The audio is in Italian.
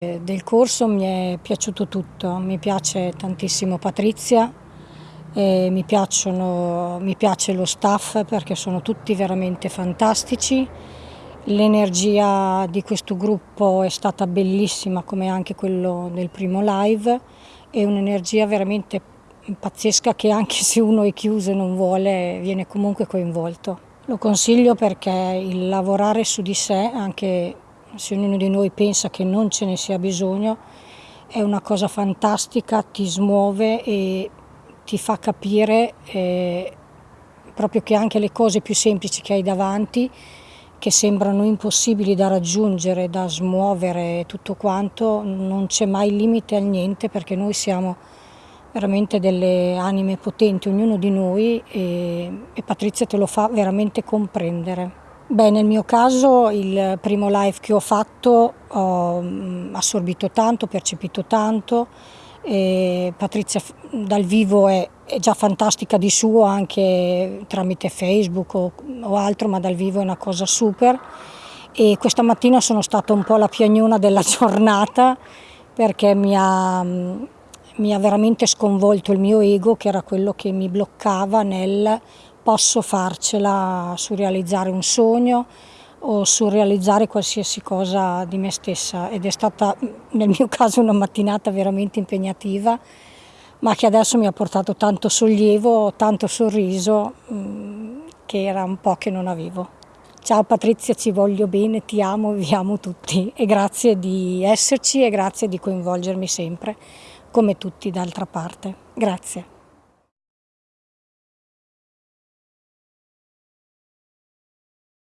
Del corso mi è piaciuto tutto, mi piace tantissimo Patrizia, mi, piacciono, mi piace lo staff perché sono tutti veramente fantastici, l'energia di questo gruppo è stata bellissima come anche quello del primo live, è un'energia veramente pazzesca che anche se uno è chiuso e non vuole viene comunque coinvolto. Lo consiglio perché il lavorare su di sé, anche se ognuno di noi pensa che non ce ne sia bisogno, è una cosa fantastica, ti smuove e ti fa capire eh, proprio che anche le cose più semplici che hai davanti, che sembrano impossibili da raggiungere, da smuovere tutto quanto, non c'è mai limite al niente perché noi siamo veramente delle anime potenti, ognuno di noi e, e Patrizia te lo fa veramente comprendere. Beh, nel mio caso il primo live che ho fatto ho mm, assorbito tanto, percepito tanto, e Patrizia dal vivo è, è, già fantastica di suo anche tramite Facebook o, o, altro, ma dal vivo è una cosa super. E questa mattina sono stata un po' la piagnona della giornata perché mi ha, mm, mi ha veramente sconvolto il mio ego che era quello che mi bloccava nel posso farcela su realizzare un sogno o su realizzare qualsiasi cosa di me stessa ed è stata nel mio caso una mattinata veramente impegnativa ma che adesso mi ha portato tanto sollievo, tanto sorriso mm, che era un po' che non avevo. Ciao Patrizia, ci voglio bene, ti amo, vi amo tutti e grazie di esserci e grazie di coinvolgermi sempre, come tutti d'altra parte. Grazie.